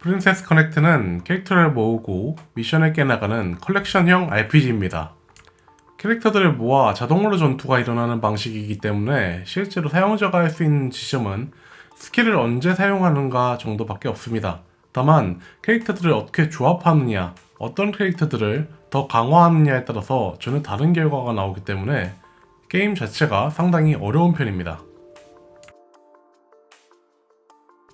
프린세스 커넥트는 캐릭터를 모으고 미션을 깨나가는 컬렉션형 RPG입니다. 캐릭터들을 모아 자동으로 전투가 일어나는 방식이기 때문에 실제로 사용자가 할 수 있는 지점은 스킬을 언제 사용하는가 정도밖에 없습니다. 다만 캐릭터들을 어떻게 조합하느냐, 어떤 캐릭터들을 더 강화하느냐에 따라서 전혀 다른 결과가 나오기 때문에 게임 자체가 상당히 어려운 편입니다.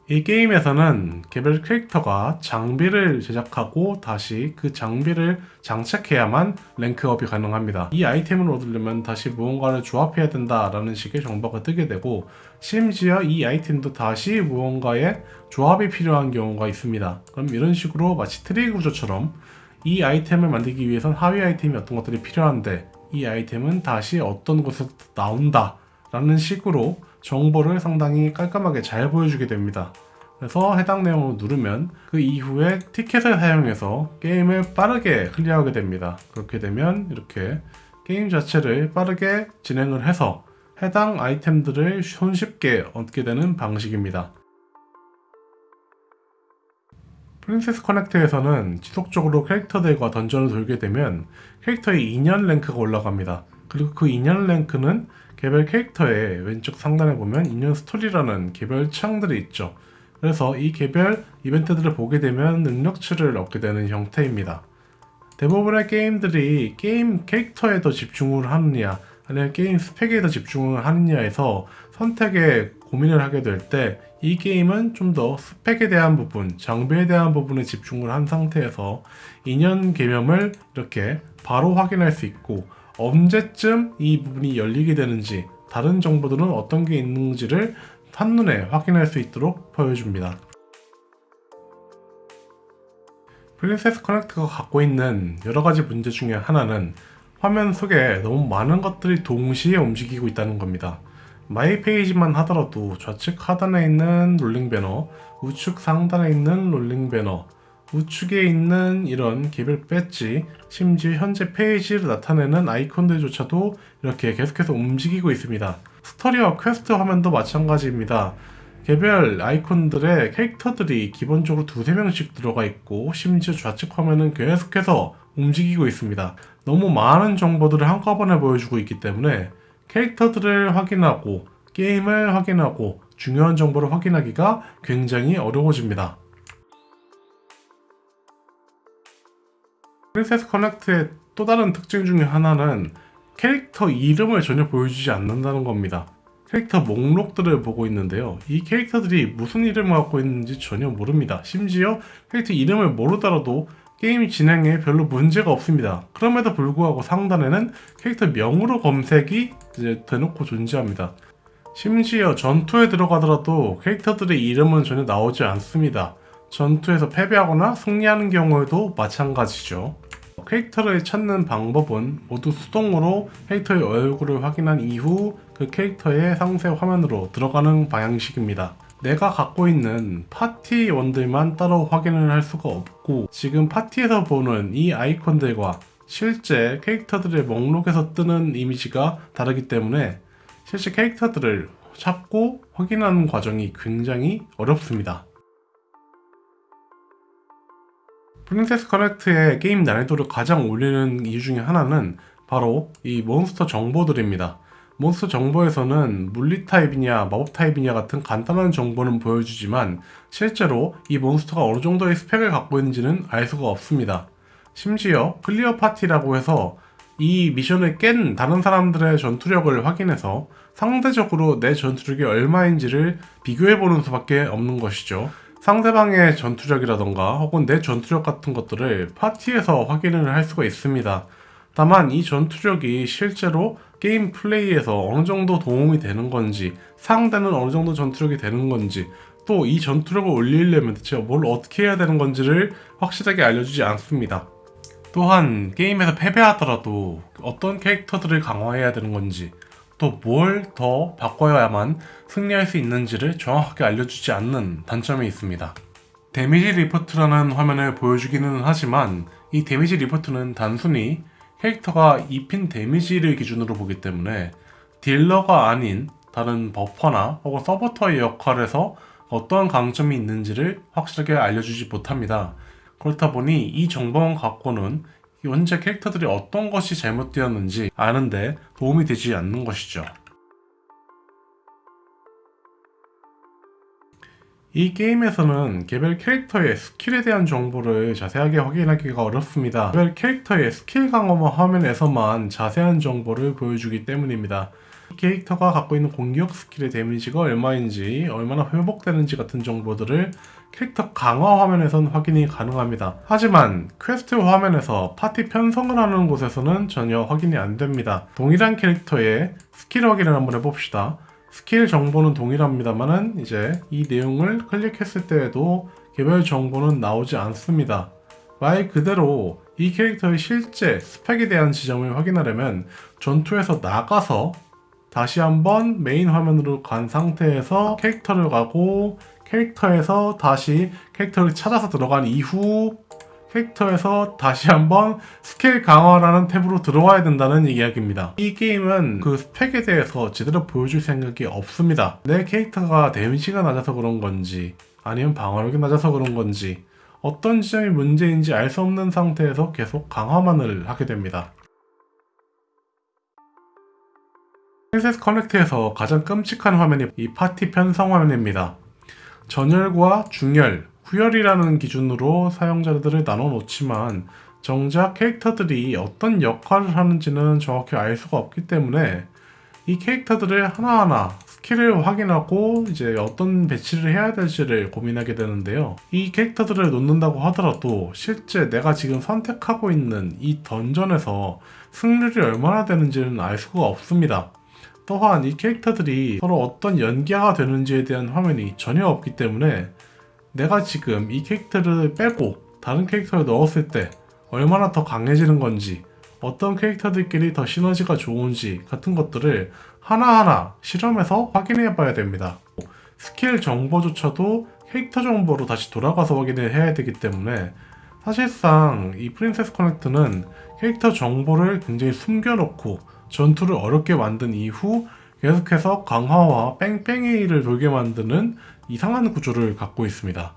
이 게임에서는 개별 캐릭터가 장비를 제작하고 다시 그 장비를 장착해야만 rank up이 가능합니다. 이 아이템을 얻으려면 다시 무언가를 조합해야 된다라는 식의 정보가 뜨게 되고 심지어 이 아이템도 다시 무언가의 조합이 필요한 경우가 있습니다. 그럼 이런 식으로 마치 트리 구조처럼 이 아이템을 만들기 위해선 하위 아이템이 어떤 것들이 필요한데 이 아이템은 다시 어떤 곳에서 나온다 라는 식으로 정보를 상당히 깔끔하게 잘 보여주게 됩니다. 그래서 해당 내용을 누르면 그 이후에 티켓을 사용해서 게임을 빠르게 클리어하게 됩니다. 그렇게 되면 이렇게 게임 자체를 빠르게 진행을 해서 해당 아이템들을 손쉽게 얻게 되는 방식입니다. 프린세스 커넥트에서는 지속적으로 캐릭터들과 던전을 돌게 되면 캐릭터의 인연 랭크가 올라갑니다. 그리고 그 인연 랭크는 개별 캐릭터의 왼쪽 상단에 보면 인연 스토리라는 개별 창들이 있죠. 그래서 이 개별 이벤트들을 보게 되면 능력치를 얻게 되는 형태입니다. 대부분의 게임들이 게임 캐릭터에 더 집중을 하느냐 아니면 게임 스펙에 더 집중을 하느냐에서 선택에 고민을 하게 될 때 이 게임은 좀 더 스펙에 대한 부분, 장비에 대한 부분에 집중을 한 상태에서 인연 개념을 이렇게 바로 확인할 수 있고 언제쯤 이 부분이 열리게 되는지 다른 정보들은 어떤 게 있는지를 한눈에 확인할 수 있도록 보여줍니다. 프린세스 커넥트가 갖고 있는 여러가지 문제 중에 하나는 화면 속에 너무 많은 것들이 동시에 움직이고 있다는 겁니다. my page만 하더라도 좌측 하단에 있는 rolling banner, 우측 상단에 있는 rolling banner, 우측에 있는 이런 개별 배지, 심지어 현재 페이지를 나타내는 아이콘들조차도 이렇게 계속해서 움직이고 있습니다. 스토리와 퀘스트 화면도 마찬가지입니다. 개별 아이콘들의 캐릭터들이 기본적으로 두세 명씩 들어가 있고 심지어 좌측 화면은 계속해서 움직이고 있습니다. 너무 많은 정보들을 한꺼번에 보여주고 있기 때문에 캐릭터들을 확인하고 게임을 확인하고 중요한 정보를 확인하기가 굉장히 어려워집니다. 프린세스 커넥트의 또 다른 특징 중에 하나는 캐릭터 이름을 전혀 보여주지 않는다는 겁니다. 캐릭터 목록들을 보고 있는데요. 이 캐릭터들이 무슨 이름을 갖고 있는지 전혀 모릅니다. 심지어 캐릭터 이름을 모르더라도 게임 진행에 별로 문제가 없습니다. 그럼에도 불구하고 상단에는 캐릭터 명으로 검색이 이제 대놓고 존재합니다. 심지어 전투에 들어가더라도 캐릭터들의 이름은 전혀 나오지 않습니다. 전투에서 패배하거나 승리하는 경우에도 마찬가지죠. 캐릭터를 찾는 방법은 모두 수동으로 캐릭터의 얼굴을 확인한 이후 그 캐릭터의 상세 화면으로 들어가는 방향식입니다. 내가 갖고 있는 파티원들만 따로 확인을 할 수가 없고 지금 파티에서 보는 이 아이콘들과 실제 캐릭터들의 목록에서 뜨는 이미지가 다르기 때문에 실제 캐릭터들을 찾고 확인하는 과정이 굉장히 어렵습니다. 프린세스 커넥트의 게임 난이도를 가장 올리는 이유 중에 하나는 바로 이 몬스터 정보들입니다. 몬스터 정보에서는 물리 타입이냐 마법 타입이냐 같은 간단한 정보는 보여주지만 실제로 이 몬스터가 어느 정도의 스펙을 갖고 있는지는 알 수가 없습니다. 심지어 clear party라고 해서 이 미션을 깬 다른 사람들의 전투력을 확인해서 상대적으로 내 전투력이 얼마인지를 비교해보는 수밖에 없는 것이죠. 상대방의 전투력이라던가 혹은 내 전투력 같은 것들을 파티에서 확인을 할 수가 있습니다. 다만 이 전투력이 실제로 게임 플레이에서 어느 정도 도움이 되는 건지 상대는 어느 정도 전투력이 되는 건지 또 이 전투력을 올리려면 대체 뭘 어떻게 해야 되는 건지를 확실하게 알려주지 않습니다. 또한 게임에서 패배하더라도 어떤 캐릭터들을 강화해야 되는 건지 또 뭘 더 바꿔야만 승리할 수 있는지를 정확하게 알려주지 않는 단점이 있습니다. damage report라는 화면을 보여주기는 하지만 이 damage report는 단순히 캐릭터가 입힌 damage를 기준으로 보기 때문에 딜러가 아닌 다른 buffer나 혹은 서포터의 역할에서 어떠한 강점이 있는지를 확실하게 알려주지 못합니다. 그렇다 보니 이 정보만 갖고는 현재 캐릭터들이 어떤 것이 잘못되었는지 아는데 도움이 되지 않는 것이죠. 이 게임에서는 개별 캐릭터의 skill에 대한 정보를 자세하게 확인하기가 어렵습니다. 개별 캐릭터의 스킬 강화만 화면에서만 자세한 정보를 보여주기 때문입니다. 이 캐릭터가 갖고 있는 공격 skill의 damage가 얼마인지, 얼마나 회복되는지 같은 정보들을 캐릭터 강화 화면에선 확인이 가능합니다. 하지만 퀘스트 화면에서 파티 편성을 하는 곳에서는 전혀 확인이 안 됩니다. 동일한 캐릭터의 스킬 확인을 한번 해봅시다. 스킬 정보는 동일합니다만은 이제 이 내용을 클릭했을 때에도 개별 정보는 나오지 않습니다. 말 그대로 이 캐릭터의 실제 스펙에 대한 지점을 확인하려면 전투에서 나가서 다시 한번 메인 화면으로 간 상태에서 캐릭터를 가고 캐릭터에서 다시 캐릭터를 찾아서 들어간 이후 캐릭터에서 다시 한번 스킬 강화라는 탭으로 들어와야 된다는 이야기입니다. 이 게임은 그 스펙에 대해서 제대로 보여줄 생각이 없습니다. 내 캐릭터가 damage가 낮아서 그런 건지 아니면 방어력이 낮아서 그런 건지 어떤 지점이 문제인지 알 수 없는 상태에서 계속 강화만을 하게 됩니다. 프린세스 커넥트에서 가장 끔찍한 화면이 이 파티 편성 화면입니다. 전열과 중열, 후열이라는 기준으로 사용자들을 나눠 놓지만 정작 캐릭터들이 어떤 역할을 하는지는 정확히 알 수가 없기 때문에 이 캐릭터들을 하나하나 skill을 확인하고 이제 어떤 배치를 해야 될지를 고민하게 되는데요. 이 캐릭터들을 놓는다고 하더라도 실제 내가 지금 선택하고 있는 이 dungeon에서 승률이 얼마나 되는지는 알 수가 없습니다. 또한 이 캐릭터들이 서로 어떤 연계가 되는지에 대한 화면이 전혀 없기 때문에 내가 지금 이 캐릭터를 빼고 다른 캐릭터를 넣었을 때 얼마나 더 강해지는 건지 어떤 캐릭터들끼리 더 시너지가 좋은지 같은 것들을 하나하나 실험해서 확인해 봐야 됩니다. 스킬 정보조차도 캐릭터 정보로 다시 돌아가서 확인을 해야 되기 때문에 사실상 이 프린세스 커넥트는 캐릭터 정보를 굉장히 숨겨놓고 전투를 어렵게 만든 이후 계속해서 강화와 뺑뺑이를 돌게 만드는 이상한 구조를 갖고 있습니다.